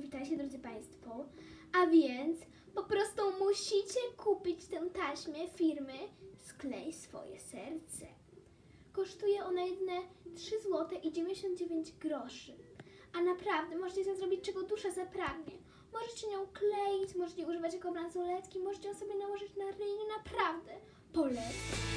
witajcie drodzy państwo, A więc po prostu musicie kupić tę taśmę firmy Sklej swoje serce. Kosztuje ona jedne 3 zł i 99 groszy. A naprawdę możecie z nią zrobić czego dusza zapragnie. Możecie nią kleić, możecie używać jako bransoletki, możecie ją sobie nałożyć na ryj, naprawdę polecam.